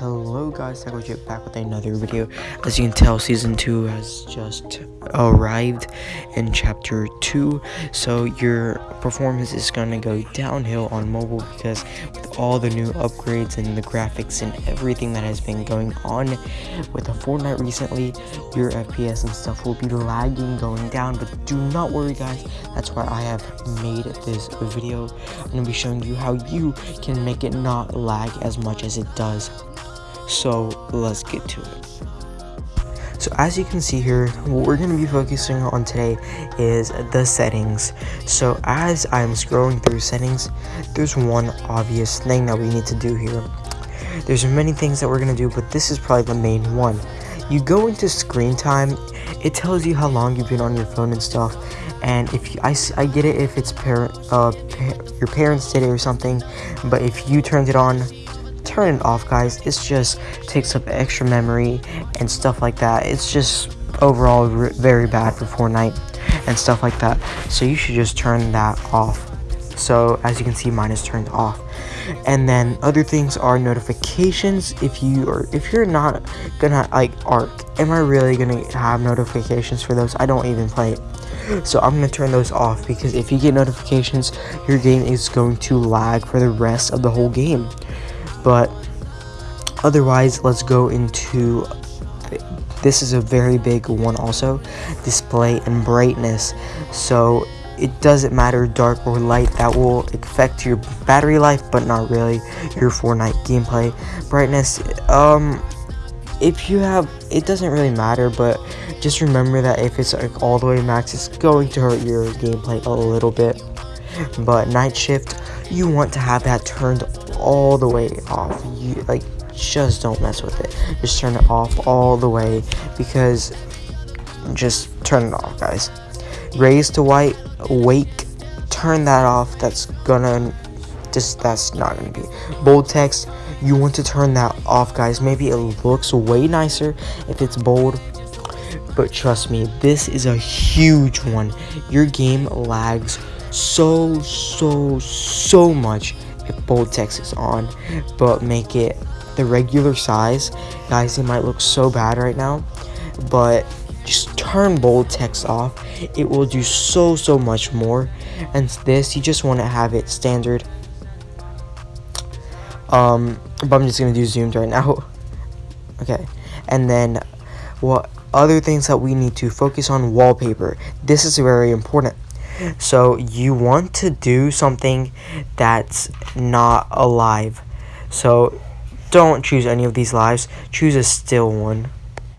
Hello guys, Psychochip back with another video. As you can tell, season 2 has just arrived in chapter 2. So your performance is gonna go downhill on mobile because with all the new upgrades and the graphics and everything that has been going on with the Fortnite recently, your FPS and stuff will be lagging going down. But do not worry guys, that's why I have made this video. I'm gonna be showing you how you can make it not lag as much as it does so let's get to it. So as you can see here what we're going to be focusing on today is the settings. So as i'm scrolling through settings there's one obvious thing that we need to do here. There's many things that we're going to do but this is probably the main one. You go into screen time it tells you how long you've been on your phone and stuff and if you, I, I get it if it's parent uh your parents did it or something but if you turned it on turn it off guys. It's just takes up extra memory and stuff like that. It's just overall very bad for Fortnite and stuff like that. So you should just turn that off. So as you can see mine is turned off. And then other things are notifications. If you or if you're not gonna like arc am i really gonna have notifications for those? I don't even play it. So i'm gonna turn those off because if you get notifications your game is going to lag for the rest of the whole game but otherwise let's go into this is a very big one also display and brightness. So it doesn't matter dark or light that will affect your battery life but not really your Fortnite gameplay brightness. Um if you have it doesn't really matter but just remember that if it's like all the way max it's going to hurt your gameplay a little bit. But night shift you want to have that turned all the way off. You like just don't mess with it. Just turn it off all the way because just turn it off guys. Raise to white wake turn that off. That's gonna just that's not gonna be bold text. You want to turn that off guys. Maybe it looks way nicer if it's bold but trust me this is a huge one. Your game lags so so so much bold text is on but make it the regular size. Guys it might look so bad right now but just turn bold text off. It will do so so much more. And this you just want to have it standard. Um but i'm just gonna do zoomed right now. Okay and then what other things that we need to focus on? Wallpaper. This is very important so you want to do something that's not alive. So don't choose any of these lives. Choose a still one.